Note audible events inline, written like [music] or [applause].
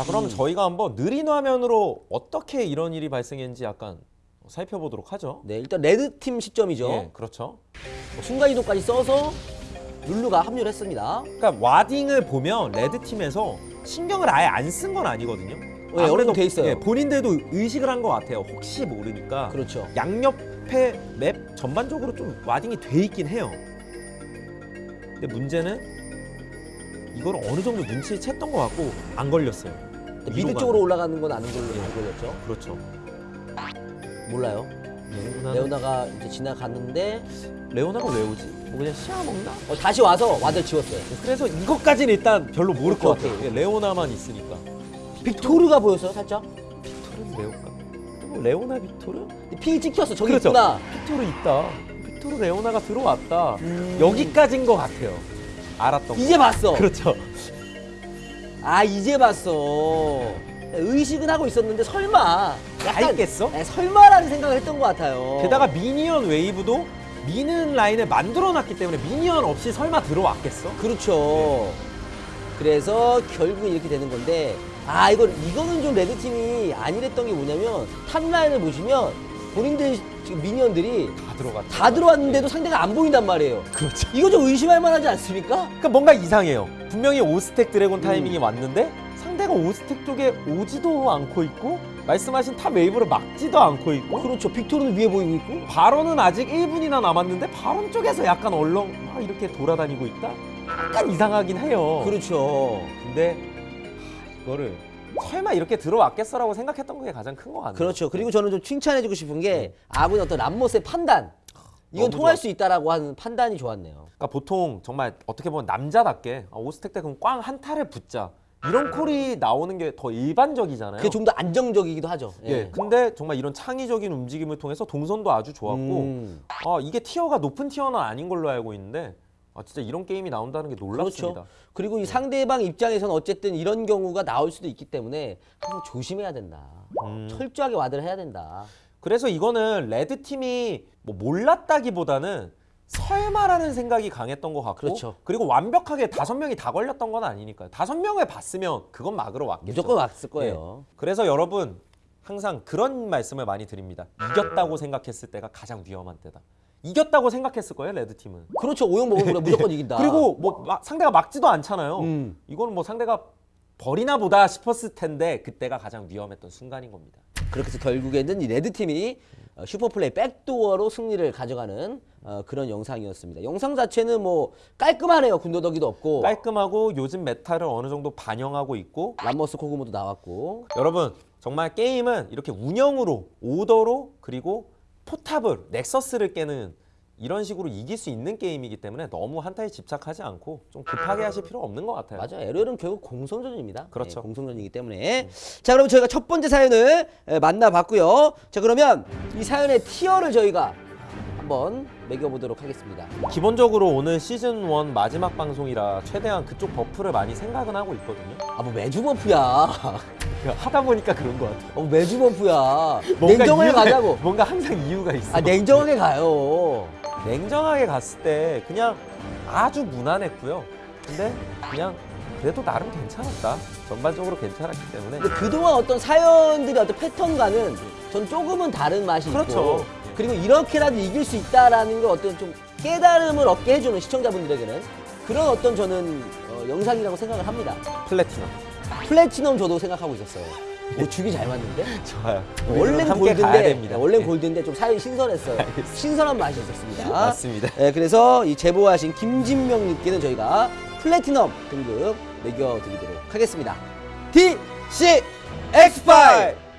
자 그럼 저희가 한번 느린 화면으로 어떻게 이런 일이 발생했는지 약간 살펴보도록 하죠. 네, 일단 red팀 시점이죠. 예, 그렇죠. 순간이동까지 써서 룰루가 합류를 했습니다. 그러니까 warding을 보면 red 팀에서 신경을 아예 안 쓴 건 아니거든요. 네, 정도 돼 있어요. 예, 본인들도 의식을 한 것 같아요. 혹시 모르니까. 그렇죠. 양옆에 map 전반적으로 좀 warding이 돼 있긴 해요. 근데 문제는 이걸 어느 정도 눈치를 챘던 것 같고 안 걸렸어요. mid 쪽으로 가는. 올라가는 건 아는 걸로 알고 걸렸죠. 그렇죠. 몰라요. 레오나는 레오나가 이제 지나갔는데 레오나가 왜 오지? 뭐 그냥 시야 먹나? 어, 다시 와서 ward 지웠어요. 그래서 이것까지는 일단 별로 모를 것. 같아요. 예, 레오나만 있으니까. 빅토르가 보였어요, 살짝. 빅토르는 레오나. 또 레오나 빅토르? ping이 찍혔어. 저기 그렇죠. 있구나. 빅토르 있다. 빅토르 레오나가 들어왔다. 음. 여기까지인 것 같아요. 알았던 거. 이제 봤어. 그렇죠. 아 이제 봤어. 의식은 하고 있었는데 설마. 다 있겠어? 네, 설마라는 생각을 했던 것 같아요. 게다가 minion 웨이브도 미는 라인을 만들어놨기 때문에 minion 없이 설마 들어왔겠어? 그렇죠. 그래서 결국 이렇게 되는 건데 아 이거 이거는 좀 red 팀이 안일했던 게 뭐냐면 top라인을 보시면 본인들 minion들이 다 들어갔다. 다 들어왔는데도 상대가 안 보인단 말이에요. 그렇죠. 이거 좀 의심할 만하지 않습니까? 그러니까 뭔가 이상해요. 분명히 오 stack dragon 타이밍이 왔는데 상대가 오 stack 쪽에 오지도 않고 있고 말씀하신 top 웨이브를 막지도 않고 있고 그렇죠. 빅토르는 위에 보이고 있고. 바론은 아직 1분이나 남았는데 바론 쪽에서 약간 얼렁 막 이렇게 돌아다니고 있다? 약간 이상하긴 해요. 그렇죠. 근데 하, 이거를 설마 이렇게 들어왔겠어라고 생각했던 게 가장 큰 것 같네요. 그렇죠. 그리고 저는 좀 칭찬해주고 싶은 게 아군의 어떤 람모스의 판단. 이건 통할 좋았- 수 있다라고 하는 판단이 좋았네요. 그러니까 보통 정말 어떻게 보면 남자답게 아, 오스텍 때 그럼 꽝한 탈을 붙자 이런 콜이 나오는 게 더 일반적이잖아요. 그게 좀 더 안정적이기도 하죠. 예. 근데 정말 이런 창의적인 움직임을 통해서 동선도 아주 좋았고 음. 아, 이게 티어가 높은 티어는 아닌 걸로 알고 있는데 아, 진짜 이런 게임이 나온다는 게 놀랍습니다. 그렇죠. 그리고 이 상대방 입장에서는 어쨌든 이런 경우가 나올 수도 있기 때문에 항상 조심해야 된다. 음. 철저하게 ward를 해야 된다. 그래서 이거는 red 팀이 뭐 몰랐다기보다는 설마라는 생각이 강했던 것 같고 그렇죠. 그리고 완벽하게 다섯 명이 다 걸렸던 건 아니니까요. 다섯 명을 봤으면 그건 막으러 왔겠죠. 무조건 왔을 거예요. 예. 그래서 여러분 항상 그런 말씀을 많이 드립니다. 이겼다고 생각했을 때가 가장 위험한 때다. 이겼다고 생각했을 거예요, red 팀은. 그렇죠. 오영 먹으면 무조건 이긴다. [laughs] 그리고 뭐 막- 상대가 막지도 않잖아요. 음. 이거는 뭐 상대가 버리나 보다 싶었을 텐데 그때가 가장 위험했던 순간인 겁니다. 그렇게 해서 결국에는 이 red 팀이 어, super play backdoor로 승리를 가져가는 어, 그런 영상이었습니다. 영상 자체는 뭐 깔끔하네요. 군더더기도 없고 깔끔하고 요즘 meta를 어느 정도 반영하고 있고 람머스 코그모도 나왔고 여러분 정말 게임은 이렇게 운영으로 오더로 그리고 포탑을 nexus를 깨는 이런 식으로 이길 수 있는 게임이기 때문에 너무 한타에 집착하지 않고 좀 급하게 하실 필요 없는 것 같아요. 맞아요. LOL은 결국 공성전입니다. 그렇죠. 네, 공성전이기 때문에 자 그럼 저희가 첫 번째 사연을 에, 만나봤고요. 자 그러면 이 사연의 tier를 저희가 한번 매겨보도록 하겠습니다. 기본적으로 오늘 시즌 1 마지막 방송이라 최대한 그쪽 buff를 많이 생각은 하고 있거든요. 아 뭐 매주 buff야. 하다 보니까 그런 것 같아요. 어, 매주 buff야. 냉정하게 이유가- 가자고. [laughs] 뭔가 항상 이유가 있어. 아 냉정하게 가요. 냉정하게 갔을 때 그냥 아주 무난했고요. 근데 그냥 그래도 나름 괜찮았다. 전반적으로 괜찮았기 때문에 근데 그동안 어떤 사연들의 어떤 패턴과는 전 조금은 다른 맛이 그렇죠. 있고 그리고 이렇게라도 이길 수 있다라는 걸 어떤 좀 깨달음을 얻게 해주는 시청자분들에게는 그런 어떤 저는 어, 영상이라고 생각을 합니다. 플래티넘 플래티넘 저도 생각하고 있었어요. 오, 주기 잘 맞는데? [laughs] 좋아요. 원래는 골드인데. 원래는 예. 골드인데 좀 사연이 신선했어요. 알겠습니다. 신선한 맛이 있었습니다. 맞습니다. 네, 그래서 이 제보하신 김진명님께는 저희가 플래티넘 등급 매겨드리도록 하겠습니다. DC X5!